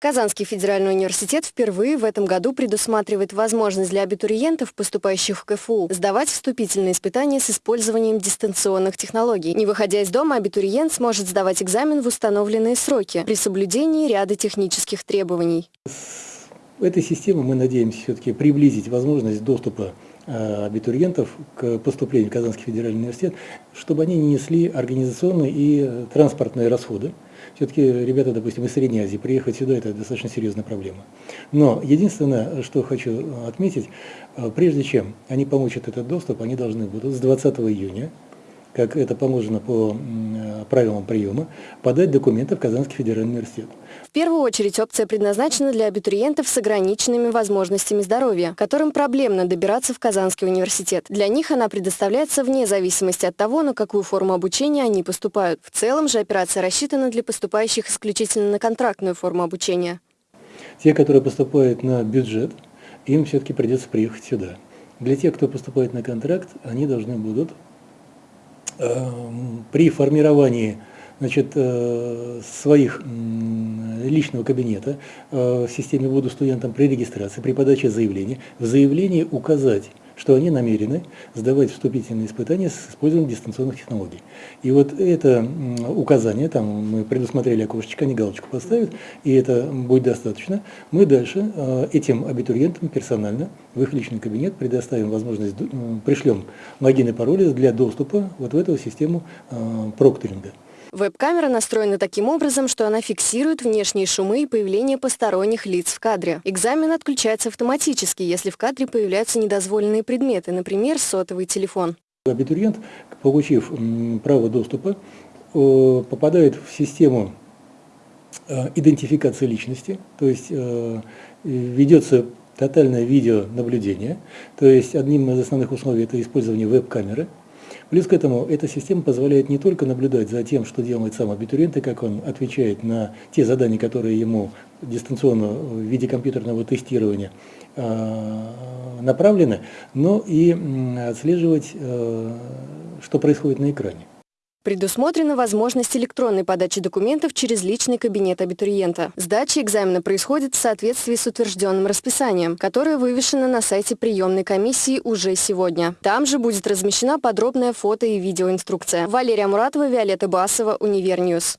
Казанский федеральный университет впервые в этом году предусматривает возможность для абитуриентов, поступающих в КФУ, сдавать вступительные испытания с использованием дистанционных технологий. Не выходя из дома, абитуриент сможет сдавать экзамен в установленные сроки при соблюдении ряда технических требований. В этой системе мы надеемся все-таки приблизить возможность доступа э, абитуриентов к поступлению в Казанский федеральный университет, чтобы они не несли организационные и транспортные расходы. Все-таки ребята, допустим, из Средней Азии приехать сюда – это достаточно серьезная проблема. Но единственное, что хочу отметить, э, прежде чем они получат этот доступ, они должны будут с 20 июня как это положено по правилам приема, подать документы в Казанский федеральный университет. В первую очередь опция предназначена для абитуриентов с ограниченными возможностями здоровья, которым проблемно добираться в Казанский университет. Для них она предоставляется вне зависимости от того, на какую форму обучения они поступают. В целом же операция рассчитана для поступающих исключительно на контрактную форму обучения. Те, которые поступают на бюджет, им все-таки придется приехать сюда. Для тех, кто поступает на контракт, они должны будут при формировании значит, э, своих личного кабинета э, в системе «Буду студентом» при регистрации, при подаче заявления, в заявлении указать что они намерены сдавать вступительные испытания с использованием дистанционных технологий. И вот это указание, там мы предусмотрели окошечко, они галочку поставят, и это будет достаточно. Мы дальше э, этим абитуриентам персонально в их личный кабинет предоставим возможность, пришлем логин и пароли для доступа вот в эту систему э, прокторинга. Веб-камера настроена таким образом, что она фиксирует внешние шумы и появление посторонних лиц в кадре. Экзамен отключается автоматически, если в кадре появляются недозволенные предметы, например, сотовый телефон. Абитуриент, получив право доступа, попадает в систему э, идентификации личности, то есть э, ведется тотальное видеонаблюдение, то есть одним из основных условий это использование веб-камеры, Плюс к этому эта система позволяет не только наблюдать за тем, что делает сам абитуриент, и как он отвечает на те задания, которые ему дистанционно в виде компьютерного тестирования а, направлены, но и отслеживать, э, что происходит на экране. Предусмотрена возможность электронной подачи документов через личный кабинет абитуриента. Сдача экзамена происходит в соответствии с утвержденным расписанием, которое вывешено на сайте приемной комиссии уже сегодня. Там же будет размещена подробная фото и видеоинструкция. Валерия Муратова, Виолетта Басова, Univer News.